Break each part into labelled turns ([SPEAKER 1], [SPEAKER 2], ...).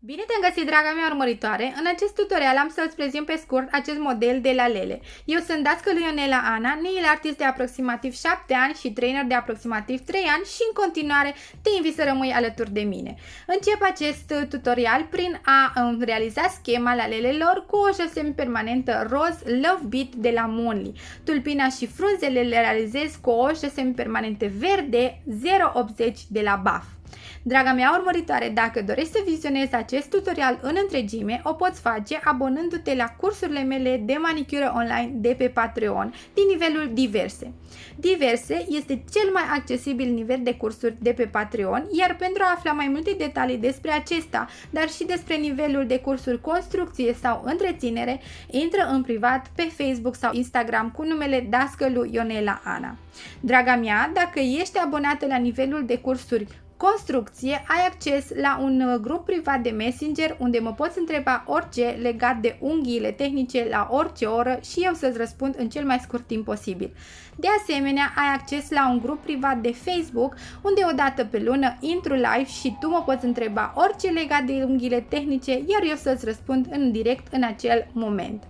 [SPEAKER 1] Bine te-am găsit, draga mea urmăritoare! În acest tutorial am să-ți prezint pe scurt acest model de la Lele. Eu sunt dascălui Ionela Ana, nail artist de aproximativ 7 ani și trainer de aproximativ 3 ani și în continuare te invit să rămâi alături de mine. Încep acest tutorial prin a realiza schema la lelelor cu o șosemi permanentă roz Love Beat de la Monly. Tulpina și frunzele le realizez cu o șosemi permanente verde 080 de la Buff. Draga mea urmăritoare, dacă dorești să vizionezi acest tutorial în întregime, o poți face abonându-te la cursurile mele de manicură online de pe Patreon din nivelul diverse. Diverse este cel mai accesibil nivel de cursuri de pe Patreon, iar pentru a afla mai multe detalii despre acesta, dar și despre nivelul de cursuri construcție sau întreținere, intră în privat pe Facebook sau Instagram cu numele Dascălu Ionela Ana. Draga mea, dacă ești abonată la nivelul de cursuri construcție, ai acces la un uh, grup privat de Messenger unde mă poți întreba orice legat de unghiile tehnice la orice oră și eu să-ți răspund în cel mai scurt timp posibil. De asemenea, ai acces la un grup privat de Facebook unde o dată pe lună intru live și tu mă poți întreba orice legat de unghiile tehnice, iar eu să-ți răspund în direct în acel moment.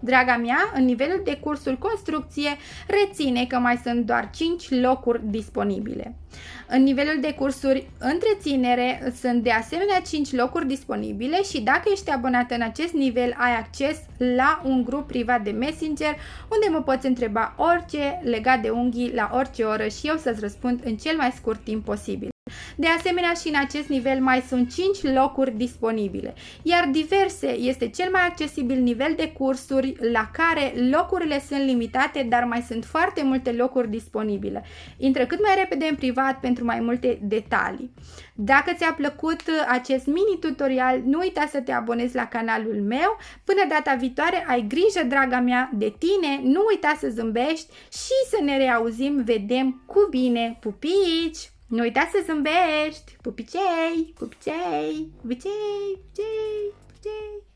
[SPEAKER 1] Draga mea, în nivelul de cursuri construcție, reține că mai sunt doar 5 locuri disponibile. În nivelul de cursuri întreținere sunt de asemenea 5 locuri disponibile și dacă ești abonat în acest nivel ai acces la un grup privat de Messenger unde mă poți întreba orice legat de unghii la orice oră și eu să-ți răspund în cel mai scurt timp posibil. De asemenea și în acest nivel mai sunt 5 locuri disponibile, iar diverse este cel mai accesibil nivel de cursuri la care locurile sunt limitate, dar mai sunt foarte multe locuri disponibile. Intră cât mai repede în privat pentru mai multe detalii. Dacă ți-a plăcut acest mini tutorial, nu uita să te abonezi la canalul meu. Până data viitoare, ai grijă, draga mea, de tine, nu uita să zâmbești și să ne reauzim, vedem cu bine. Pupici! Nu uita să zâmbești! Pupicei! Pupicei! Pupicei! Pupicei! Pupicei!